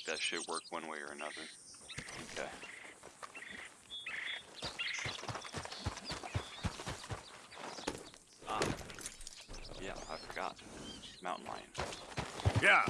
make that shit work one way or another. Okay. Ah. Yeah, I forgot. Mountain lion. Yeah.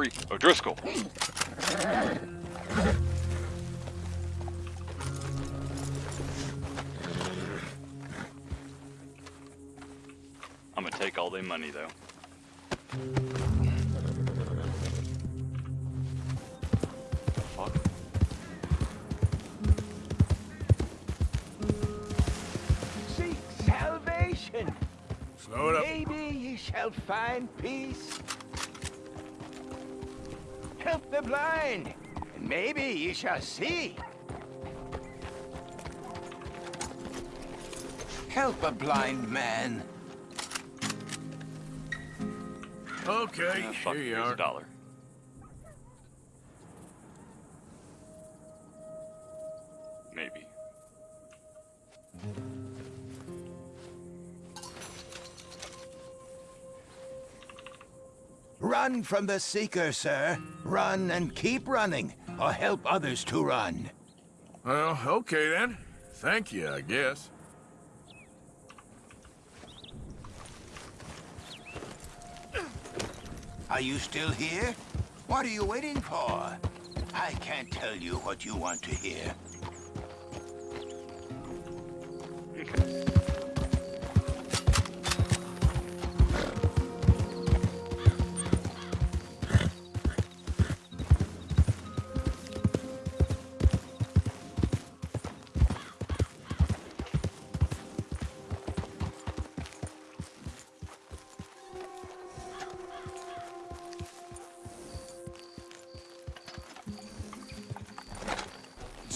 Every O'Driscoll. I'm gonna take all their money though. Fuck? Seek salvation. Slow it up. Maybe ye shall find peace. Help the blind, and maybe ye shall see. Help a blind man. Okay, fuck, here you are. a dollar. Run from the Seeker, sir. Run and keep running, or help others to run. Well, okay then. Thank you, I guess. Are you still here? What are you waiting for? I can't tell you what you want to hear.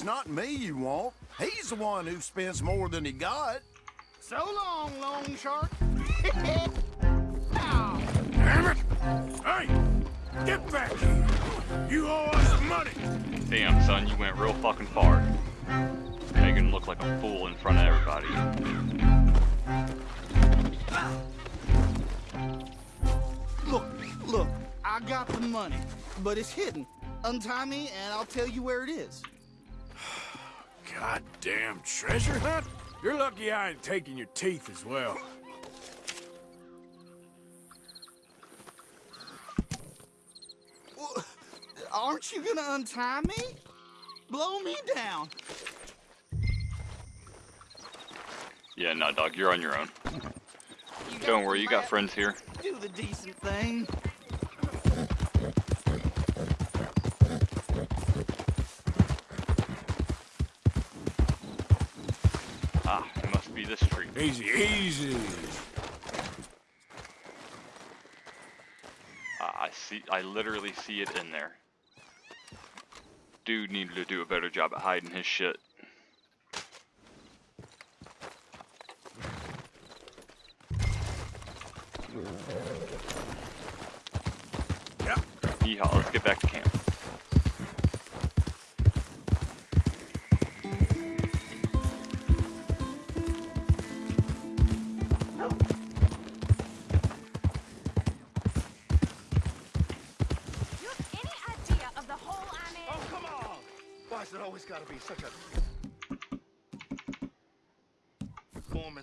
It's not me you want. He's the one who spends more than he got. So long, Long Shark. Damn it! Hey! Get back here! You owe us money! Damn, son, you went real fucking far. Making him look like a fool in front of everybody. Look, look, I got the money, but it's hidden. Untie me and I'll tell you where it is. Goddamn treasure hunt? You're lucky I ain't taking your teeth as well. Well, Aren't you gonna untie me? Blow me down. Yeah, no, dog, you're on your own. You Don't worry, you got friends here. Do the decent thing. Ah, it must be this tree. Easy, easy. Ah, I see, I literally see it in there. Dude needed to do a better job at hiding his shit.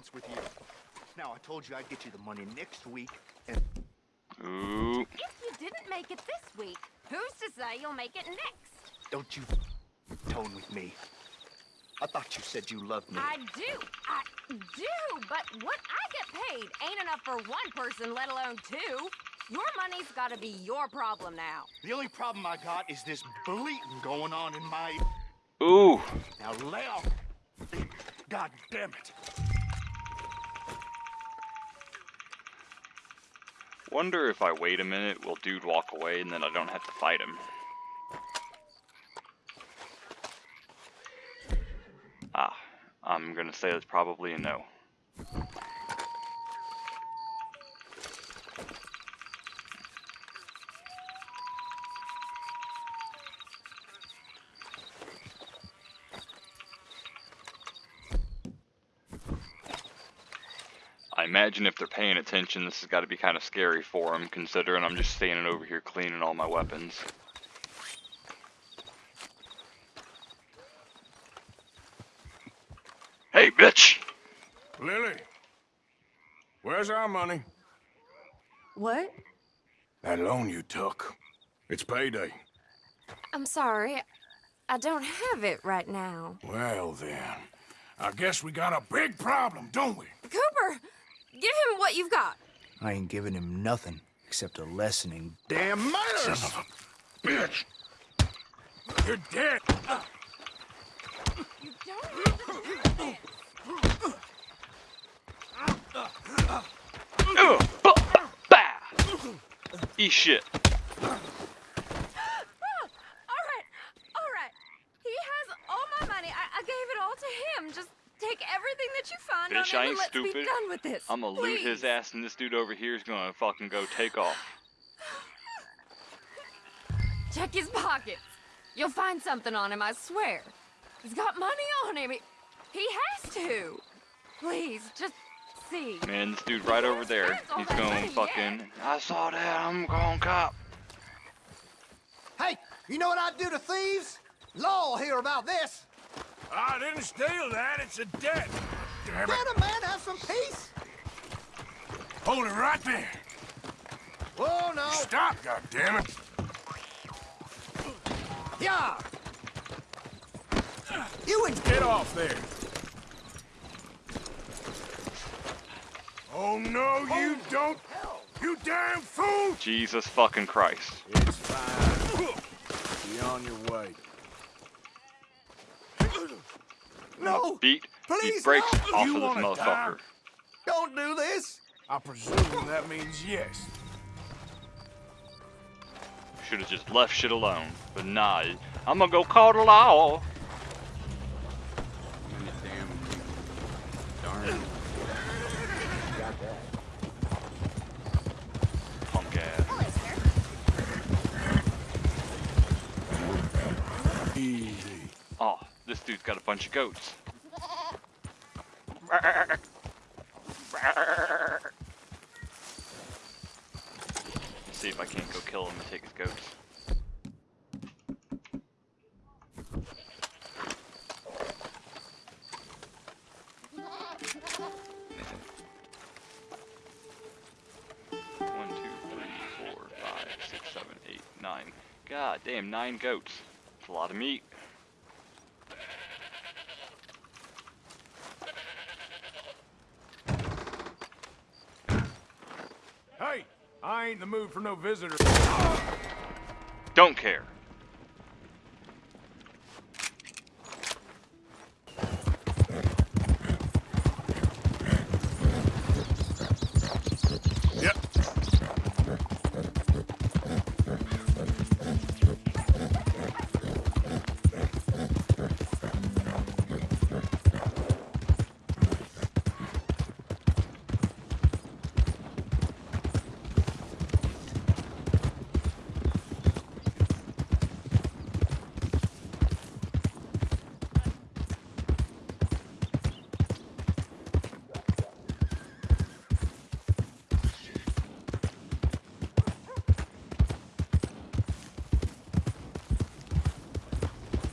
Performance with you? Now, I told you I'd get you the money next week, and Ooh, If you didn't make it this week, who's to say you'll make it next? don't you tone with me. I thought you said you loved me. I do, I do, but what I get paid ain't enough for one person, let alone two. Your money's gotta be your problem now. The only problem I got is this bleating going on in my... ooh, Now lay off. God damn it. Wonder if I wait a minute, will dude walk away and then I don't have to fight him? Ah, I'm gonna say that's probably a no. I imagine if they're paying attention, this has got to be kind of scary for them, considering I'm just standing over here cleaning all my weapons. Hey, bitch! Lily, where's our money? What? That loan you took. It's payday. I'm sorry. I don't have it right now. Well then, I guess we got a big problem, don't we? Cooper, give him what you've got. I ain't giving him nothing except a lessening. Damn manners. Son of a bitch! You're dead! You don't have to do this. Bah! Eat shit. All right, all right. He has all my money. I, I gave it all to him. Just take everything that you find Bitch, on I him ain't and let's be stupid. done with this. I'm gonna loot his ass, and this dude over here is gonna fucking go take off. Check his pockets. You'll find something on him, I swear. He's got money on him. He, he has to. Please, just see. Man, this dude right over there, he's going fucking. I saw that. I'm going cop. Hey, you know what I'd do to thieves? Law hear about this. I didn't steal that, it's a debt! Damn it! Let a man have some peace. Hold it right there! Oh no. Stop, goddammit! Yeah. You and Get off there! Oh no, you don't! You damn fool! Jesus fucking Christ. It's fine. Be on your way. No. Beat, Please, beat brakes no. off You of this wanna die? motherfucker. Don't do this. I presume that means yes. Should have just left shit alone. But nah, I'm gonna go call the law. Punk ass. Easy. Oh, this dude's got a bunch of goats. See if I can't go kill him and take his goats. God damn, nine goats. It's a lot of meat. Hey, I ain't in the mood for no visitors. Don't care. Yep.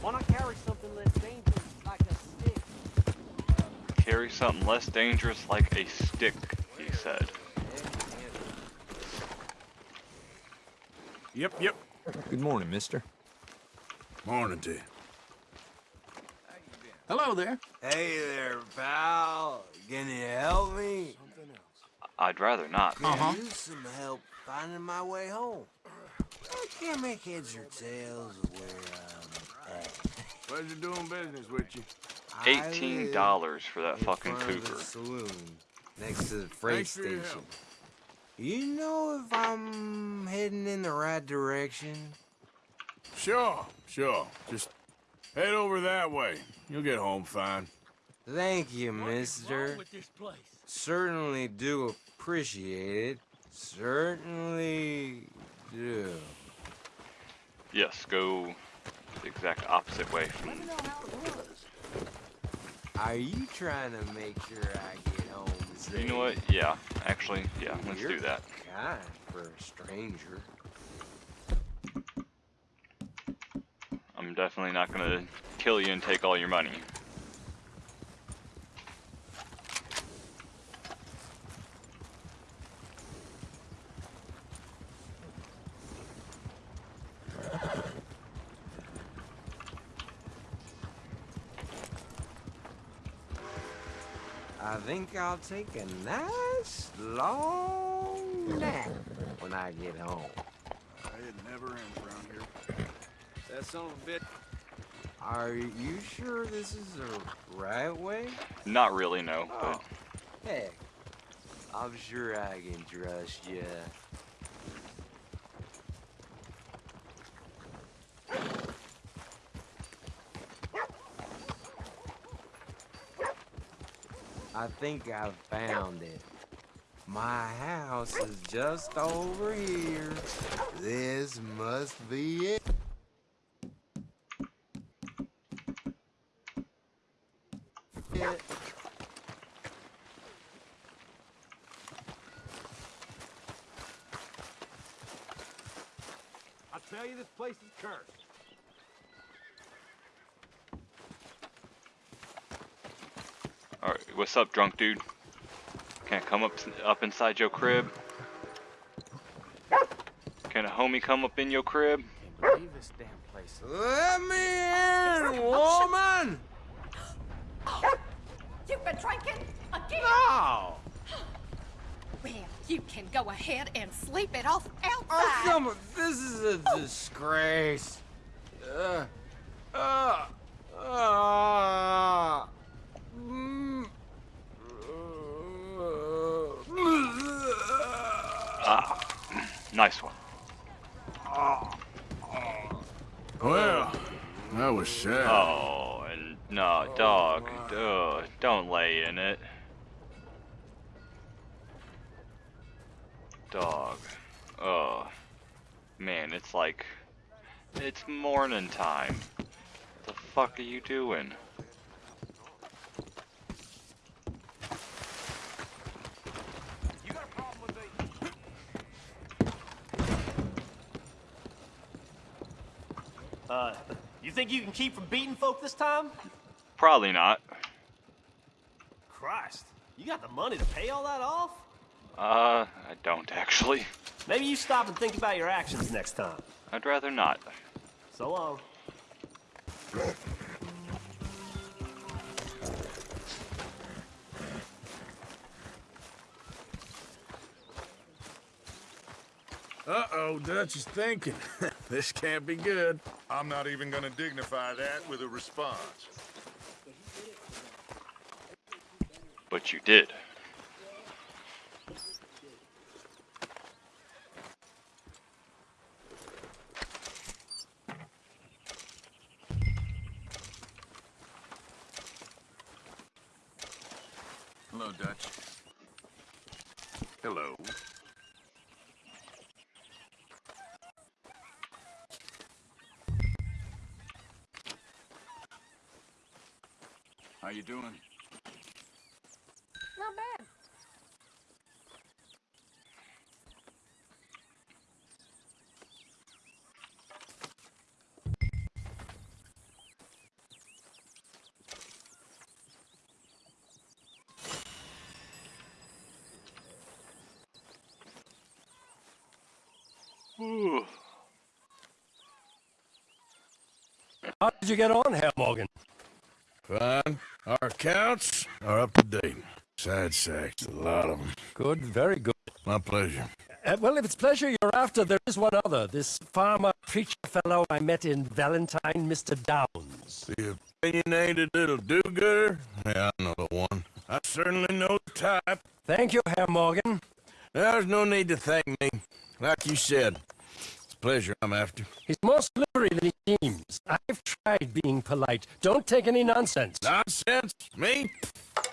Why not carry something less dangerous, like a stick? Carry something less dangerous like a stick, he said. Yep, yep. Good morning, mister. Morning to you. Hello there. Hey there, pal. Can you help me? I'd rather not. I need uh-huh. some help finding my way home. I can't make heads or tails of where I'm at. Pleasure doing business with you. I Eighteen live dollars for that in fucking front of the cougar. Saloon next to the freight Thanks station. You know if I'm heading in the right direction? Sure, sure. Just head over that way. You'll get home fine. Thank you, mister. with this place? Certainly do appreciate it. Certainly do. Yes, go the exact opposite way from Are you trying to make sure I get home safe? You know what? Yeah, actually, yeah, let's You're do that. Kind for a stranger. I'm definitely not gonna kill you and take all your money. Think I'll take a nice long nap when I get home. It never ends around here. That son of a bitch. Are you sure this is the right way? Not really, no, but Oh, heck. I'm sure I can trust you. I think I've found it. My house is just over here. This must be it. I tell you, this place is cursed. alright. What's up, drunk dude? Can't come up up inside your crib? Can a homie come up in your crib? Leave this damn place. Let me in, woman! You've been drinking again? No! Well, you can go ahead and sleep it off Oh, outside. come on, this is a disgrace. Uh, uh, uh, mm, Ah, nice one. Well, that was sad. Oh, and no, dog. Duh, don't lay in it. Dog. Oh, man, it's like it's morning time. What the fuck are you doing? You got a problem with me? Uh, you think you can keep from beating folk this time? Probably not. Christ, you got the money to pay all that off? Uh, I don't actually. Maybe you stop and think about your actions next time. I'd rather not. So long. Uh-oh, Dutch is thinking. this can't be good. I'm not even gonna dignify that with a response. But you did. Hello, Dutch. Hello. How you doing? Not bad. Ooh. How did you get on, Herr Morgan? Fine. Our accounts are up to date. Sad sacks, a lot of them. Good, very good. My pleasure. Uh, well, if it's pleasure you're after, there is one other. This farmer preacher fellow I met in Valentine, Mr. Downes. The opinionated little do-gooder? Yeah, I know the one. I certainly know the type. Thank you, Herr Morgan. There's no need to thank me. Like you said, it's a pleasure I'm after. He's more slippery than he seems. I've tried being polite. Don't take any nonsense. Nonsense? Me?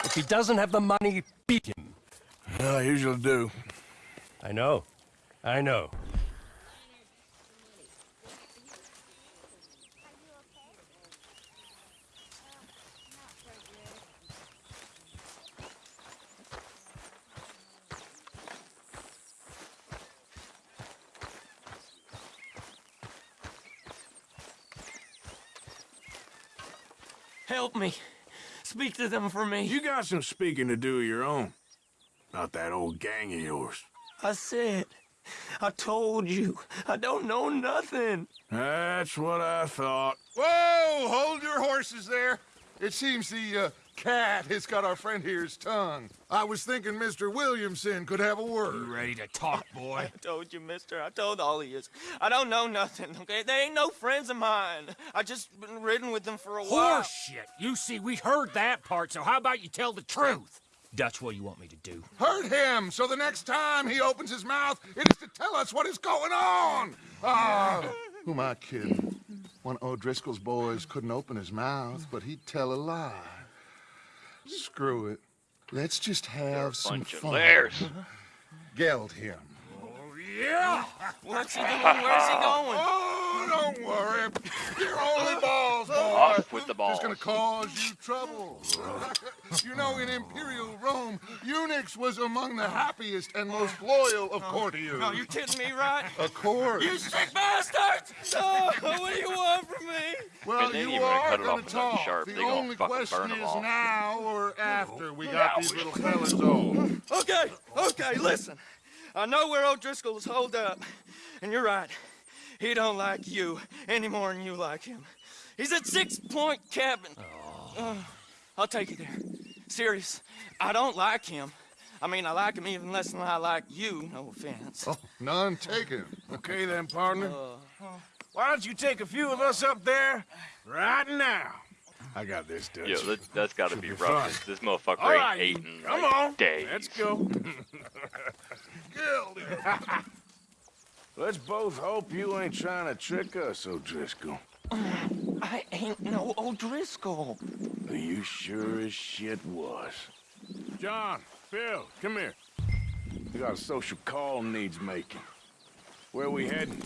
If he doesn't have the money, beat him. I usually do. I know. I know. Help me. Speak to them for me. You got some speaking to do of your own. Not that old gang of yours. I said, I told you, I don't know nothing. That's what I thought. Whoa! Hold your horses there. It seems the uh, cat has got our friend here's tongue. I was thinking Mr. Williamson could have a word. You ready to talk, boy? I told you, mister. I told all of you. I don't know nothing, okay? They ain't no friends of mine. I just been ridden with them for a while. Horseshit! You see, we heard that part, so how about you tell the truth? That's what you want me to do. Hurt him, so the next time he opens his mouth, it is to tell us what is going on. Ah, who am I kidding? One of O'Driscoll's boys couldn't open his mouth, but he'd tell a lie. Screw it. Let's just have some bunch of fun. liars. Geld him. Oh, yeah! What's he doing? Where's he going? Oh, don't worry. You're only balls, boy. Off with the balls. Just gonna cause you trouble. you know, in Imperial Rome, eunuchs was among the happiest and most loyal of courtiers. No, you're kidding me, right? Of course. You sick bastards! Oh, what do you want from me? Well, And then you even gonna are cut it off gonna with talk. sharp. The They gonna only question is now or after we got these little fellas on. Okay, okay, listen. I know where O'Driscoll is holed up, and you're right. He don't like you any more than you like him. He's at Six Point Cabin. Uh, I'll take you there. Serious. I don't like him. I mean, I like him even less than I like you. No offense. Oh, none taken. Okay then, partner. Uh, Why don't you take a few of us up there right now? I got this, Dutch. Yo, that, that's got to be be rough. fun. 'cause This motherfucker All ain't right, eating come like on. days. Let's go. Geld. Let's both hope you ain't trying to trick us, O'Driscoll. I ain't no O'Driscoll. Are you sure as shit was. John, Phil, come here. We got a social call needs making. Where we heading?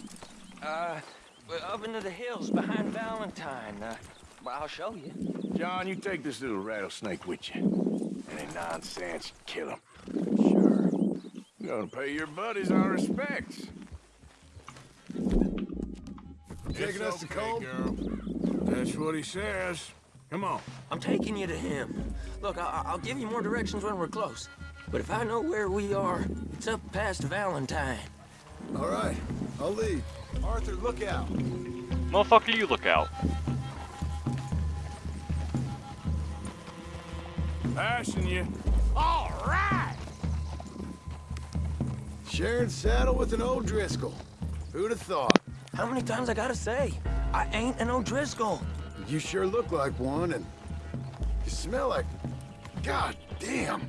Uh, we're up into the hills behind Valentine. Uh, well, I'll show you. John, you take this little rattlesnake with you. Any nonsense, kill him. Sure. You're gonna pay your buddies our respects. Taking us to Colm? girl. That's what he says. Come on. I'm taking you to him. Look, I I'll give you more directions when we're close. But if I know where we are, it's up past Valentine. All right, I'll lead. Arthur, look out. Motherfucker, you look out. Passing you. All right! Sharing saddle with an old Driscoll. Who'd have thought? How many times I gotta say? I ain't an O'Driscoll. You sure look like one, and you smell like... God damn.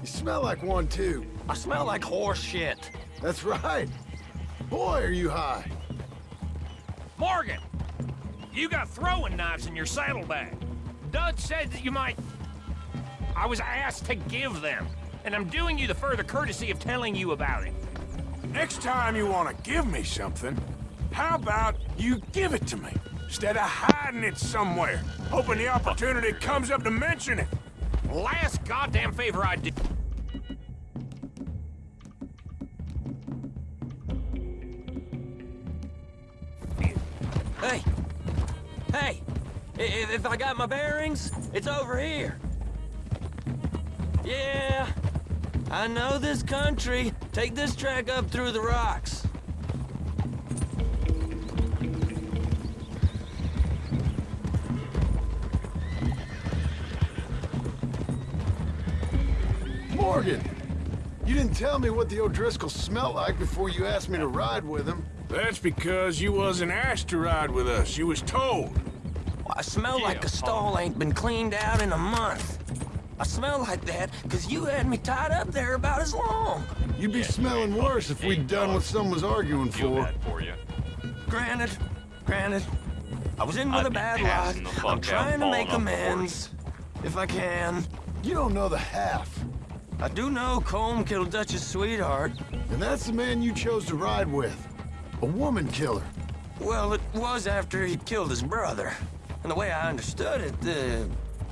You smell like one, too. I smell like horse shit. That's right. Boy, are you high. Morgan! You got throwing knives in your saddlebag. Dud said that you might... I was asked to give them, and I'm doing you the further courtesy of telling you about it. Next time you want to give me something, how about you give it to me? Instead of hiding it somewhere, hoping the opportunity comes up to mention it. Last goddamn favor I did. Hey! Hey! If, I got my bearings, it's over here. Yeah, I know this country. Take this track up through the rocks. Tell me what the O'Driscoll smelled like before you asked me to ride with him. That's because you wasn't asked to ride with us. You was told. I smell like a oh. stall ain't been cleaned out in a month. I smell like that because you had me tied up there about as long. You'd be smelling worse if we'd done what some was arguing Feel for. for you. Granted, granted, I was in with I'd a bad lot. I'm trying to make amends, if I can. You don't know the half. I do know Colm killed Dutch's sweetheart. And that's the man you chose to ride with. A woman killer. Well, it was after he killed his brother. And the way I understood it, uh,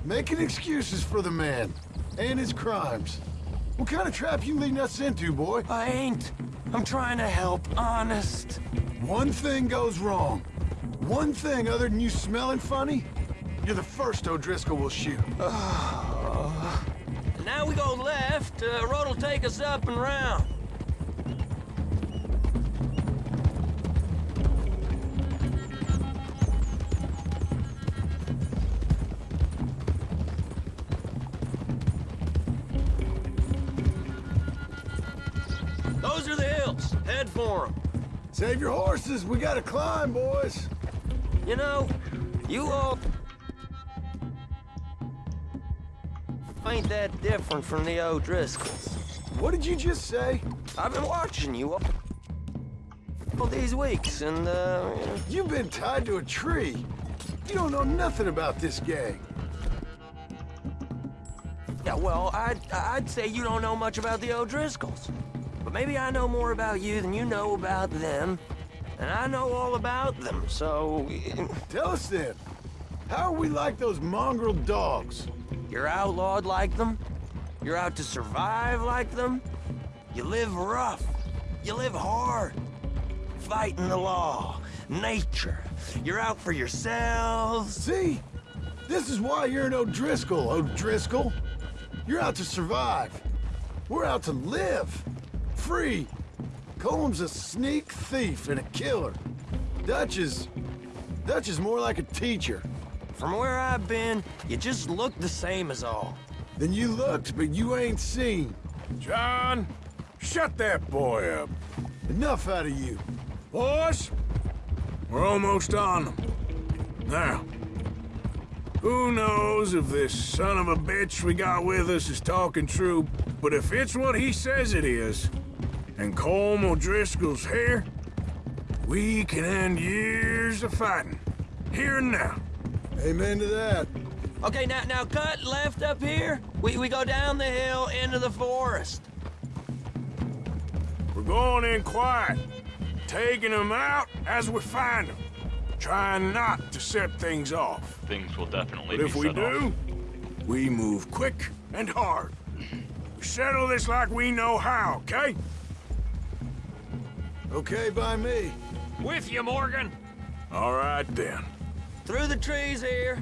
Making excuses for the man. And his crimes. What kind of trap you leading us into, boy? I ain't. I'm trying to help, honest. One thing goes wrong. One thing other than you smelling funny, you're the first O'Driscoll will shoot. Now we go left, uh, road'll take us up and round. Those are the hills. Head for them. Save your horses, we gotta climb, boys. You know, you all ain't that different from the O'Driscolls. What did you just say? I've been watching you all, all these weeks, and, uh... You've been tied to a tree. You don't know nothing about this gang. Yeah, well, I'd, I'd say you don't know much about the O'Driscolls. But maybe I know more about you than you know about them. And I know all about them, so... Tell us then. How are we like those mongrel dogs? You're outlawed like them. You're out to survive like them. You live rough. You live hard. Fighting the law. Nature. You're out for yourselves. See? This is why you're an O'Driscoll, O'Driscoll. You're out to survive. We're out to live. Free. Colm's a sneak thief and a killer. Dutch is... Dutch is more like a teacher. From where I've been, you just look the same as all. Then you looked, but you ain't seen. John, shut that boy up. Enough out of you. Boys, we're almost on them. Now, who knows if this son of a bitch we got with us is talking true, but if it's what he says it is, and Colm O'Driscoll's here, we can end years of fighting. Here and now. Amen to that. Okay, now now cut left up here. We we go down the hill into the forest. We're going in quiet, taking them out as we find them, trying not to set things off. Things will definitely But be if we do, off. we move quick and hard. We settle this like we know how, okay? Okay by me. With you, Morgan. All right then. Through the trees here.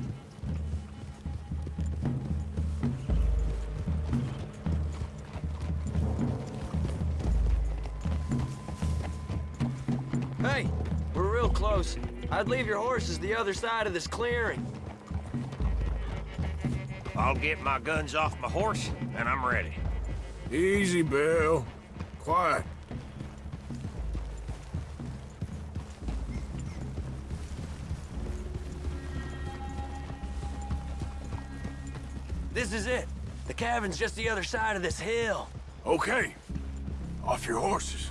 Hey, we're real close. I'd leave your horses the other side of this clearing. I'll get my guns off my horse, and I'm ready. Easy, Bill. Quiet. This is it. The cabin's just the other side of this hill. Okay. Off your horses.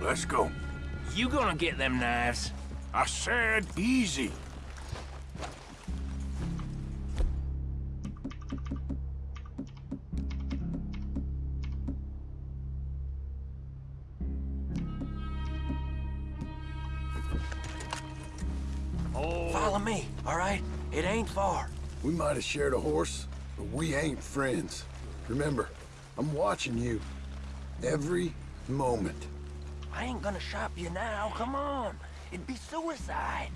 Let's go. You gonna get them knives? I said easy. Oh. Follow me, all right? It ain't far. We might have shared a horse, but we ain't friends. Remember, I'm watching you. Every moment. I ain't gonna shop you now. Come on. It'd be suicide.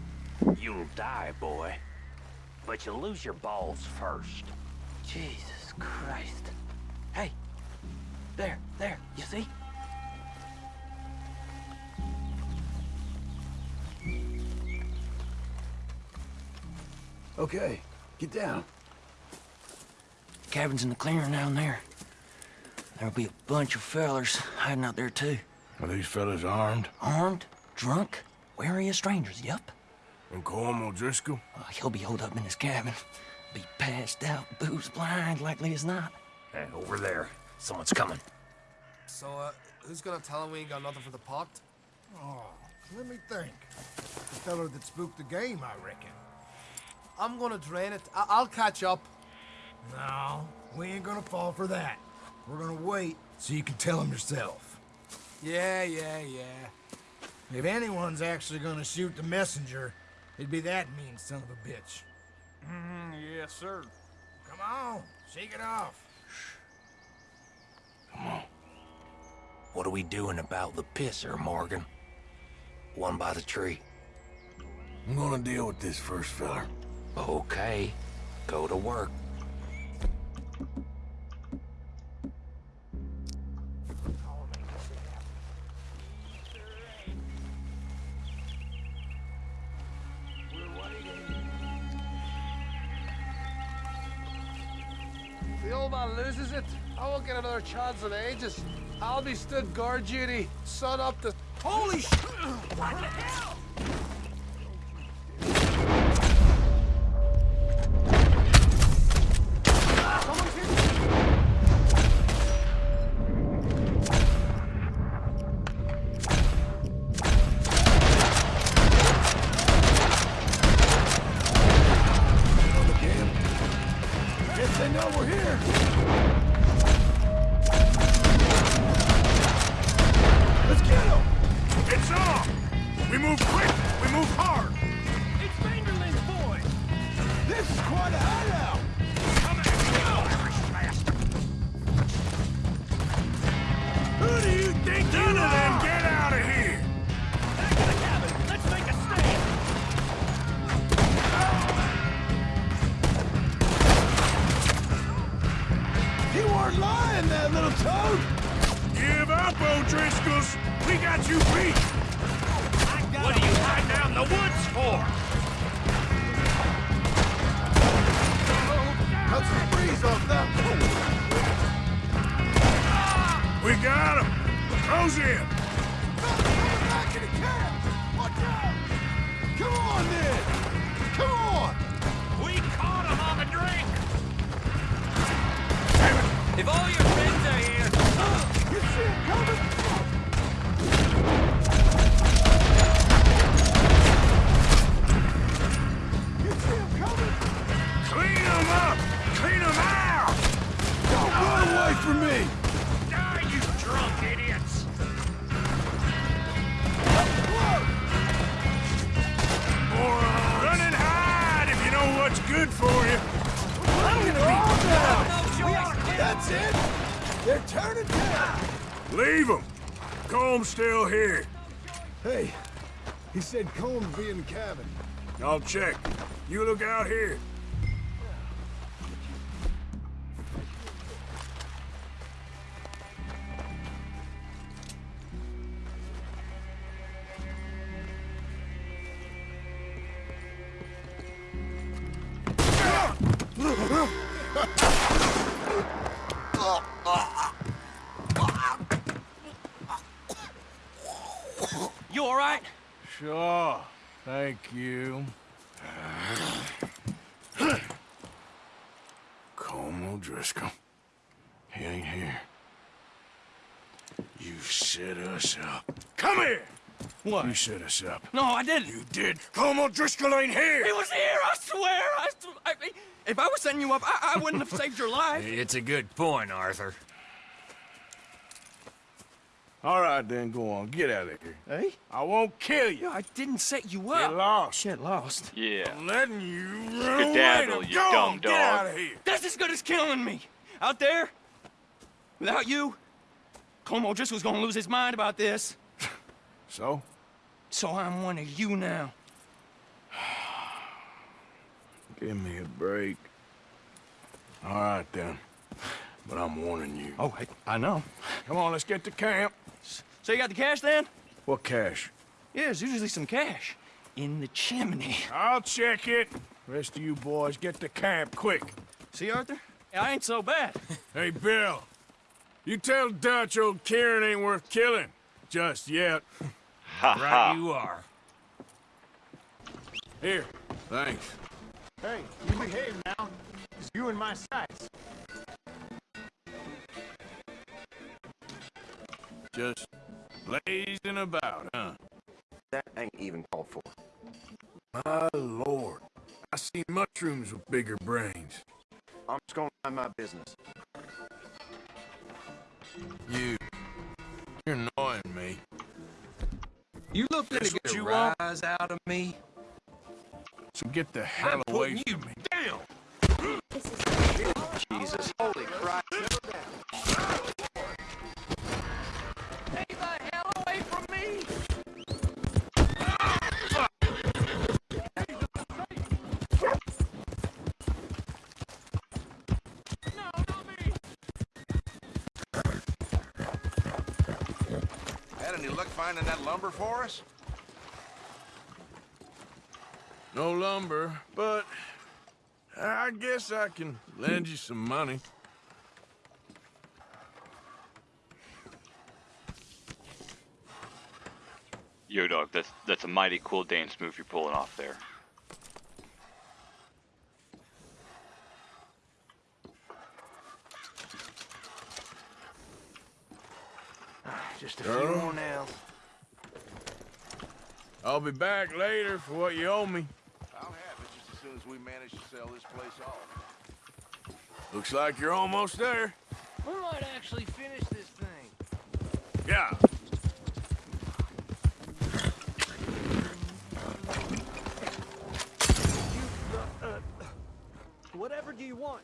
You'll die, boy. But you'll lose your balls first. Jesus Christ. Hey. There, there. You see? Okay, get down. Cabin's in the clearing down there. There'll be a bunch of fellers hiding out there, too. Are these fellas armed? Armed, drunk, wary of strangers, yep. And Colm O'Driscoll? Uh, he'll be holed up in his cabin. be passed out, booze blind, likely as not. Hey, over there. Someone's coming. So, uh, who's gonna tell him we ain't got nothing for the pot? Oh, let me think. The feller that spooked the game, I reckon. I'm gonna drain it. I I'll catch up. No, we ain't gonna fall for that. We're gonna wait so you can tell him yourself. Yeah, yeah, yeah. If anyone's actually gonna shoot the messenger, it'd be that mean son of a bitch. Mm, yes, sir. Come on, shake it off. Come on. What are we doing about the pisser, Morgan? One by the tree. I'm gonna deal with this first feller. Okay. Go to work. Chance in ages. I'll be stood guard duty, sun up to... Holy sh... What the hell? Colm's still here. Hey, he said Colm's be in the cabin. I'll check. You look out here. What? You set us up. No, I didn't. You did. Colm O'Driscoll ain't here! He was here, I swear! I, I, if I was setting you up, I, I wouldn't have saved your life. It's a good point, Arthur. All right, then, go on. Get out of here. Hey? I won't kill you. I didn't set you Get up. lost. Shit, lost. Yeah. I'm letting you run away. Skedaddle, Now you go dumb on, Get out of here. That's as good as killing me. Out there, without you, Colm O'Driscoll's gonna lose his mind about this. So? So I'm one of you now. Give me a break. All right, then. But I'm warning you. Oh, I, I know. Come on, let's get to camp. So you got the cash then? What cash? Yeah, there's usually some cash in the chimney. I'll check it. Rest of you boys, get to camp, quick. See, Arthur? I ain't so bad. Hey, Bill. You tell Dutch old Kieran ain't worth killing. Just yet. Ha Right you are. Here. Thanks. Hey, you behave now. It's you in my sights. Just blazing about, huh? That ain't even called for. My lord. I see mushrooms with bigger brains. I'm just gonna mind my business. You. Out of me. So get the hell I'm away from can lend you some money. Yo, dog, that's that's a mighty cool dance move you're pulling off there. Just a Girl? few more nails. I'll be back later for what you owe me. I'll have it just as soon as we manage to sell this place off. Looks like you're almost there. We might actually finish this thing. Yeah. Whatever do you want?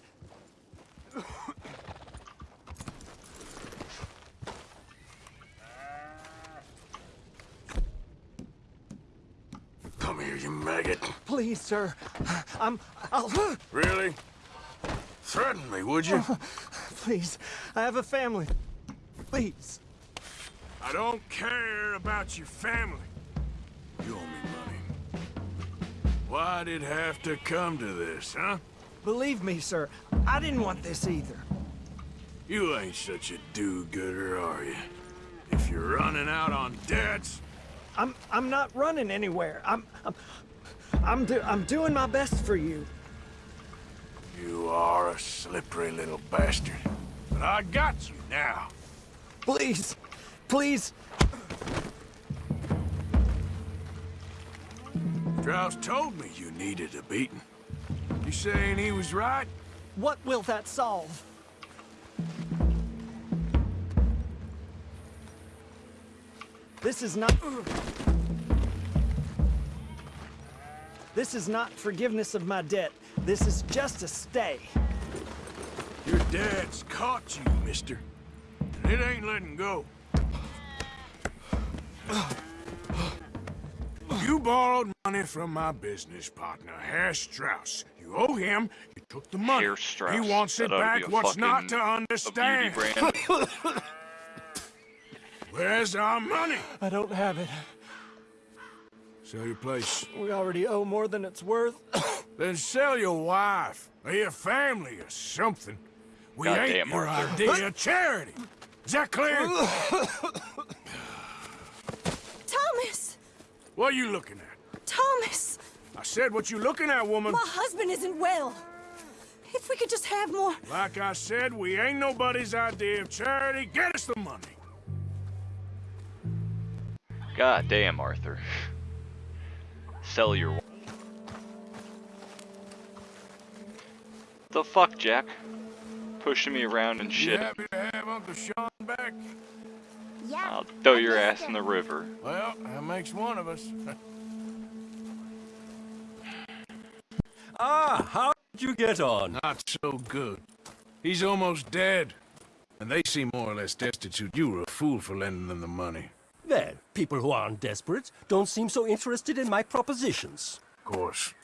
Come here, you maggot. Please, sir. I'm. I'll. Really? Threaten me, would you? Oh, please. I have a family. Please. I don't care about your family. You owe me money. Why'd it have to come to this, huh? Believe me, sir. I didn't want this either. You ain't such a do-gooder, are you? If you're running out on debts, I'm. I'm not running anywhere. I'm. I'm. I'm, do, I'm doing my best for you. You are a slippery little bastard. But I got you now. Please. Please. Strauss told me you needed a beating. You saying he was right? What will that solve? This is not... This is not forgiveness of my debt. This is just a stay. Your dad's caught you, mister. And it ain't letting go. You borrowed money from my business partner, Herr Strauss. You owe him. You took the money. Herr Strauss. He wants it That ought to back. What's not to understand? Where's our money? I don't have it. Sell your place. We already owe more than it's worth. Then sell your wife or your family or something. We ain't Goddamn, your Arthur. idea of charity. Is that clear? Thomas! what are you looking at? Thomas! I said what you looking at, woman. My husband isn't well. If we could just have more... Like I said, we ain't nobody's idea of charity. Get us the money. God damn, Arthur. Sell your. The fuck, Jack? Pushing me around and You shit. happy to have Uncle Sean back? Yeah. I'll throw your ass in the river. Well, that makes one of us. Ah, how did you get on? Not so good. He's almost dead. And they seem more or less destitute. You were a fool for lending them the money. Well, people who aren't desperate don't seem so interested in my propositions. Of course.